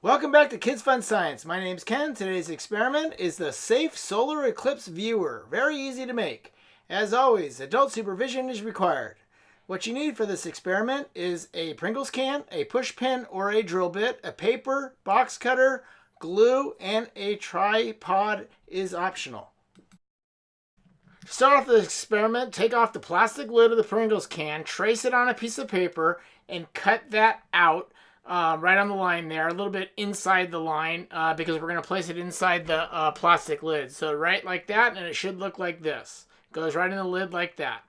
Welcome back to Kids Fun Science. My name's Ken. Today's experiment is the Safe Solar Eclipse Viewer. Very easy to make. As always, adult supervision is required. What you need for this experiment is a Pringles can, a push pin or a drill bit, a paper, box cutter, glue, and a tripod is optional. To start off the experiment, take off the plastic lid of the Pringles can, trace it on a piece of paper, and cut that out uh, right on the line there, a little bit inside the line uh, because we're going to place it inside the uh, plastic lid. So right like that, and it should look like this. Goes right in the lid like that.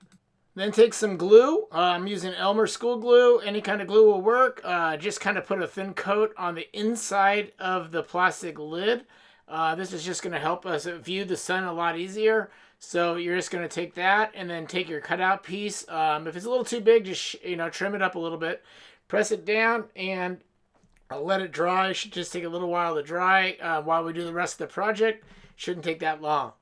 Then take some glue. Uh, I'm using Elmer's school glue. Any kind of glue will work. Uh, just kind of put a thin coat on the inside of the plastic lid. Uh, this is just going to help us view the sun a lot easier. So you're just going to take that and then take your cutout piece. Um, if it's a little too big, just you know trim it up a little bit press it down and I'll let it dry. It should just take a little while to dry uh, while we do the rest of the project. Shouldn't take that long.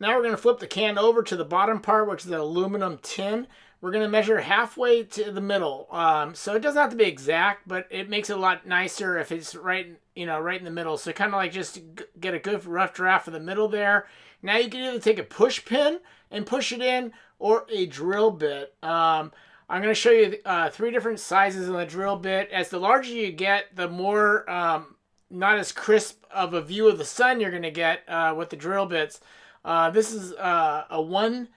Now we're going to flip the can over to the bottom part, which is the aluminum tin. We're going to measure halfway to the middle. Um, so it doesn't have to be exact, but it makes it a lot nicer if it's right, you know, right in the middle. So kind of like just get a good rough draft of the middle there. Now you can either take a push pin and push it in or a drill bit. Um, I'm going to show you uh, three different sizes on the drill bit. As the larger you get, the more um, not as crisp of a view of the sun you're going to get uh, with the drill bits. Uh, this is uh, a 1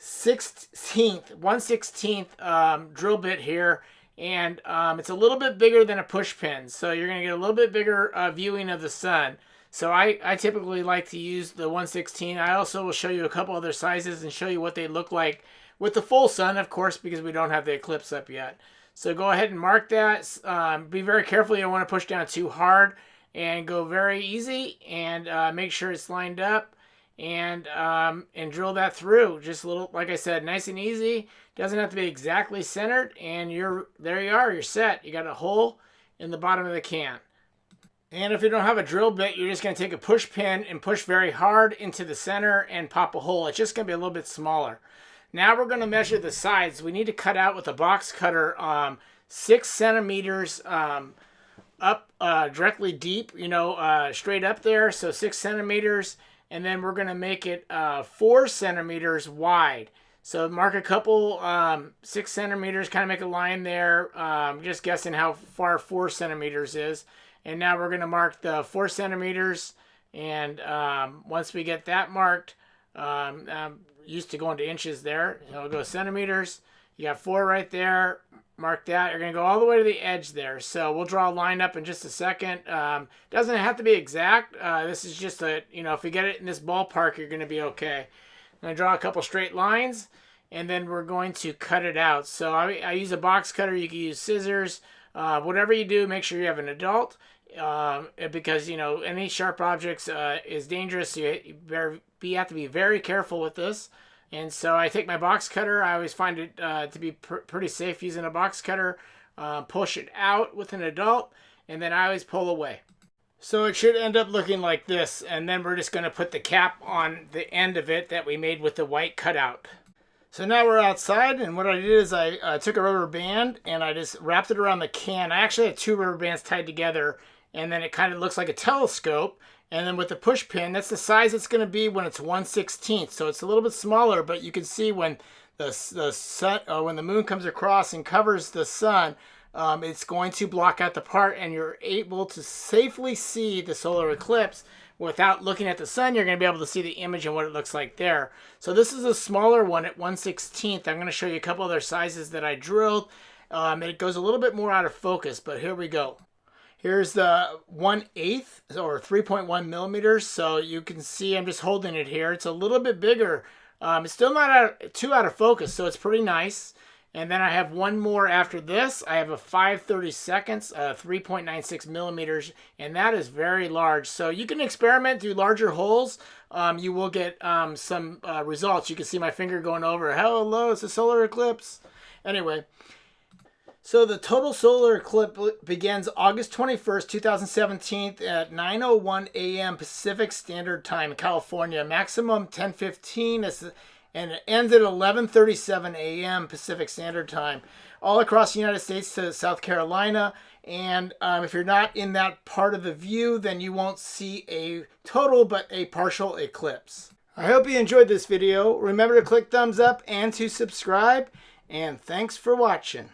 16th, 1 16th um, drill bit here. And um, it's a little bit bigger than a push pin. So you're going to get a little bit bigger uh, viewing of the sun. So I, I typically like to use the 116. I also will show you a couple other sizes and show you what they look like with the full sun, of course, because we don't have the eclipse up yet. So go ahead and mark that. Um, be very careful. You don't want to push down too hard and go very easy and uh, make sure it's lined up and um, and drill that through. Just a little, like I said, nice and easy. Doesn't have to be exactly centered and you're there you are, you're set. You got a hole in the bottom of the can. And if you don't have a drill bit, you're just going to take a push pin and push very hard into the center and pop a hole. It's just going to be a little bit smaller. Now we're going to measure the sides. We need to cut out with a box cutter um, six centimeters um, up uh, directly deep, you know, uh, straight up there. So six centimeters. And then we're going to make it uh, four centimeters wide. So mark a couple um, six centimeters, kind of make a line there. Um, just guessing how far four centimeters is. And now we're going to mark the four centimeters. And um, once we get that marked, um, um, used to go into inches there. It'll go centimeters. You got four right there. Mark that. You're going to go all the way to the edge there. So we'll draw a line up in just a second. Um, doesn't have to be exact. Uh, this is just a, you know, if you get it in this ballpark, you're going to be okay. I'm going to draw a couple straight lines, and then we're going to cut it out. So I, I use a box cutter. You can use scissors. Uh, whatever you do, make sure you have an adult um, because you know any sharp objects uh, is dangerous. So you, you, you have to be very careful with this. And so I take my box cutter. I always find it uh, to be pr pretty safe using a box cutter. Uh, push it out with an adult, and then I always pull away. So it should end up looking like this, and then we're just going to put the cap on the end of it that we made with the white cutout. So now we're outside, and what I did is I uh, took a rubber band and I just wrapped it around the can. I actually had two rubber bands tied together, and then it kind of looks like a telescope. And then with the push pin, that's the size it's going to be when it's 1 16th. So it's a little bit smaller, but you can see when the, the sun, uh, when the moon comes across and covers the sun, um, it's going to block out the part and you're able to safely see the solar eclipse without looking at the sun. You're going to be able to see the image and what it looks like there. So this is a smaller one at 1 16th. I'm going to show you a couple other sizes that I drilled. Um, it goes a little bit more out of focus, but here we go. Here's the 1 8th or 3.1 millimeters. So you can see I'm just holding it here. It's a little bit bigger. Um, it's still not out, too out of focus, so it's pretty nice. And then I have one more after this. I have a 530 seconds, uh, 3.96 millimeters, and that is very large. So you can experiment through larger holes. Um, you will get um, some uh, results. You can see my finger going over. Hello, it's a solar eclipse. Anyway, so the total solar eclipse begins August 21st, 2017 at 9.01 a.m. Pacific Standard Time, in California. Maximum 10.15 and it ends at 11.37 a.m. Pacific Standard Time. All across the United States to South Carolina And um, if you're not in that part of the view, then you won't see a total but a partial eclipse. I hope you enjoyed this video. Remember to click thumbs up and to subscribe. And thanks for watching.